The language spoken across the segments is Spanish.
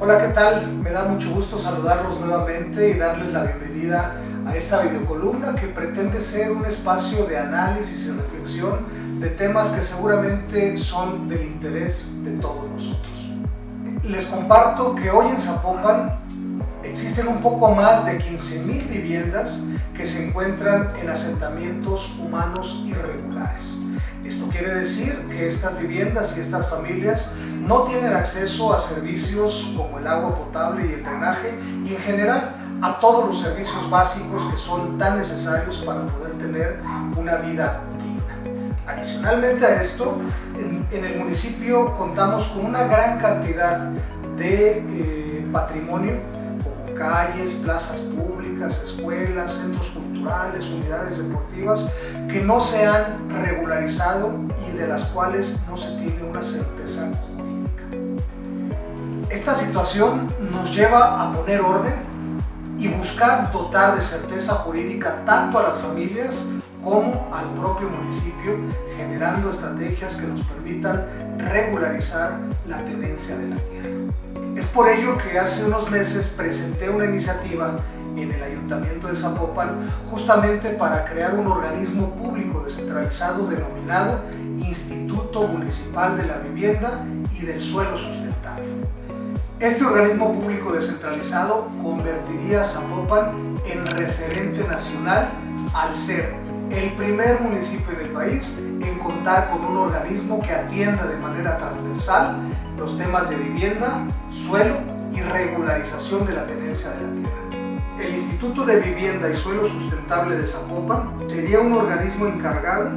Hola, ¿qué tal? Me da mucho gusto saludarlos nuevamente y darles la bienvenida a esta videocolumna que pretende ser un espacio de análisis y reflexión de temas que seguramente son del interés de todos nosotros. Les comparto que hoy en Zapopan existen un poco más de 15.000 viviendas que se encuentran en asentamientos humanos irregulares. Esto quiere decir que estas viviendas y estas familias no tienen acceso a servicios como el agua potable y el drenaje y en general a todos los servicios básicos que son tan necesarios para poder tener una vida digna. Adicionalmente a esto, en, el municipio contamos con una gran cantidad de eh, patrimonio calles, plazas públicas, escuelas, centros culturales, unidades deportivas que no se han regularizado y de las cuales no se tiene una certeza esta situación nos lleva a poner orden y buscar dotar de certeza jurídica tanto a las familias como al propio municipio, generando estrategias que nos permitan regularizar la tenencia de la tierra. Es por ello que hace unos meses presenté una iniciativa en el Ayuntamiento de Zapopan justamente para crear un organismo público descentralizado denominado Instituto Municipal de la Vivienda y del Suelo Sustentable. Este organismo público descentralizado convertiría a Zapopan en referente nacional al ser el primer municipio en el país en contar con un organismo que atienda de manera transversal los temas de vivienda, suelo y regularización de la tenencia de la tierra. El Instituto de Vivienda y Suelo Sustentable de Zapopan sería un organismo encargado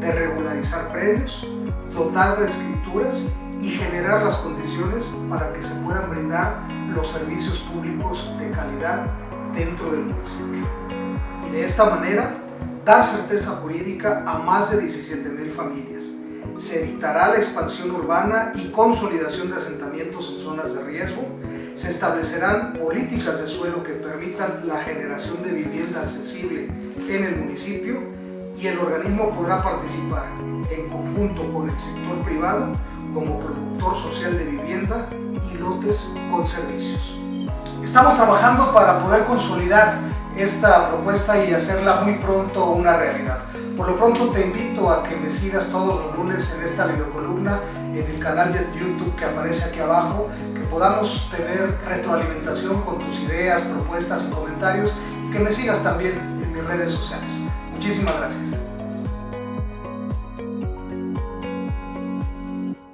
de regularizar predios, dotar de escrituras y generar las condiciones para que se puedan brindar los servicios públicos de calidad dentro del municipio. Y de esta manera, dar certeza jurídica a más de 17.000 familias. Se evitará la expansión urbana y consolidación de asentamientos en zonas de riesgo. Se establecerán políticas de suelo que permitan la generación de vivienda accesible en el municipio y el organismo podrá participar en conjunto con el sector privado como productor social de vivienda y lotes con servicios. Estamos trabajando para poder consolidar esta propuesta y hacerla muy pronto una realidad. Por lo pronto te invito a que me sigas todos los lunes en esta videocolumna, en el canal de YouTube que aparece aquí abajo, que podamos tener retroalimentación con tus ideas, propuestas y comentarios y que me sigas también en mis redes sociales. Muchísimas gracias.